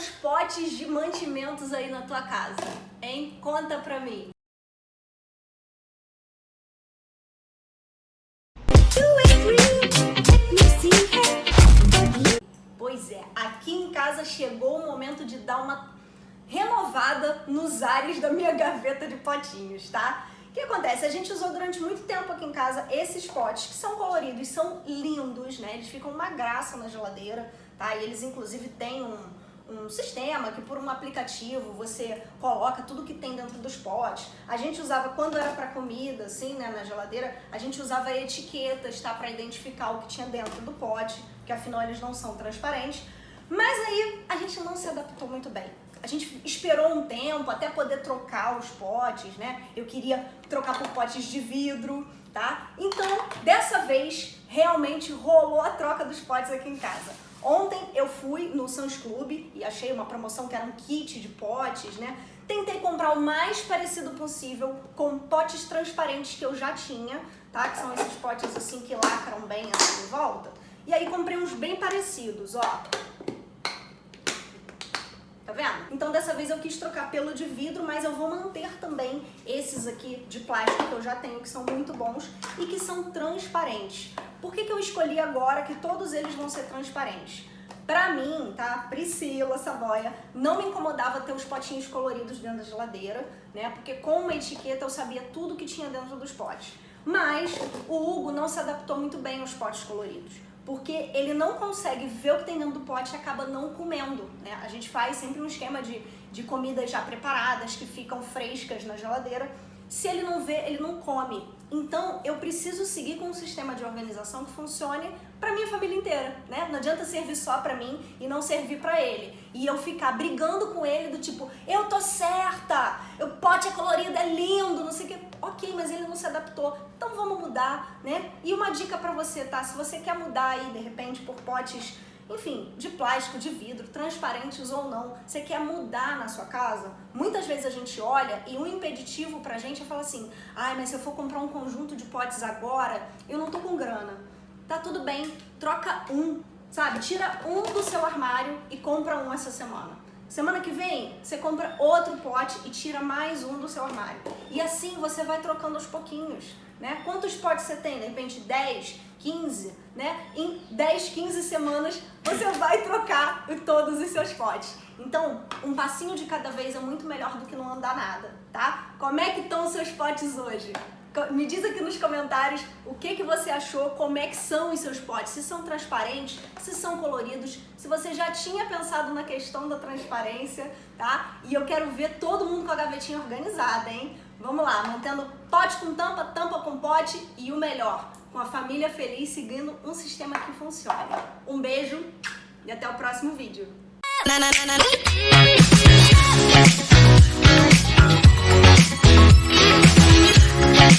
os potes de mantimentos aí na tua casa? Hein? Conta pra mim. Pois é, aqui em casa chegou o momento de dar uma renovada nos ares da minha gaveta de potinhos, tá? O que acontece? A gente usou durante muito tempo aqui em casa esses potes que são coloridos, são lindos, né? Eles ficam uma graça na geladeira, tá? E eles inclusive têm um, um sistema que por um aplicativo você coloca tudo que tem dentro dos potes. A gente usava, quando era para comida, assim, né, na geladeira, a gente usava etiquetas, tá, para identificar o que tinha dentro do pote, que afinal eles não são transparentes. Mas aí a gente não se adaptou muito bem. A gente esperou um tempo até poder trocar os potes, né? Eu queria trocar por potes de vidro, tá? Então, dessa vez, realmente rolou a troca dos potes aqui em casa. Ontem eu fui no Sans Club e achei uma promoção que era um kit de potes, né? Tentei comprar o mais parecido possível com potes transparentes que eu já tinha, tá? Que são esses potes assim que lacram bem assim em volta. E aí comprei uns bem parecidos, ó. Então dessa vez eu quis trocar pelo de vidro, mas eu vou manter também esses aqui de plástico que eu já tenho, que são muito bons e que são transparentes. Por que, que eu escolhi agora que todos eles vão ser transparentes? Pra mim, tá, Priscila Savoia, não me incomodava ter os potinhos coloridos dentro da geladeira, né? Porque com uma etiqueta eu sabia tudo que tinha dentro dos potes. Mas o Hugo não se adaptou muito bem aos potes coloridos porque ele não consegue ver o que tem dentro do pote e acaba não comendo. Né? A gente faz sempre um esquema de, de comidas já preparadas, que ficam frescas na geladeira. Se ele não vê, ele não come. Então, eu preciso seguir com um sistema de organização que funcione para minha família inteira, né? Não adianta servir só para mim e não servir para ele. E eu ficar brigando com ele do tipo, eu tô certa, o pote é colorido, é lindo, não sei o que. Ok, mas ele não se adaptou, então vamos mudar, né? E uma dica para você, tá? Se você quer mudar aí, de repente, por potes enfim, de plástico, de vidro, transparentes ou não, você quer mudar na sua casa? Muitas vezes a gente olha e um impeditivo pra gente é falar assim, ai, mas se eu for comprar um conjunto de potes agora, eu não tô com grana. Tá tudo bem, troca um, sabe? Tira um do seu armário e compra um essa semana. Semana que vem, você compra outro pote e tira mais um do seu armário. E assim você vai trocando aos pouquinhos, né? Quantos potes você tem? De repente 10, 15, né? Em 10, 15 semanas você vai trocar todos os seus potes. Então, um passinho de cada vez é muito melhor do que não andar nada, tá? Como é que estão os seus potes hoje? Me diz aqui nos comentários o que, que você achou, como é que são os seus potes, se são transparentes, se são coloridos, se você já tinha pensado na questão da transparência, tá? E eu quero ver todo mundo com a gavetinha organizada, hein? Vamos lá, mantendo pote com tampa, tampa com pote e o melhor, com a família feliz seguindo um sistema que funcione. Um beijo e até o próximo vídeo.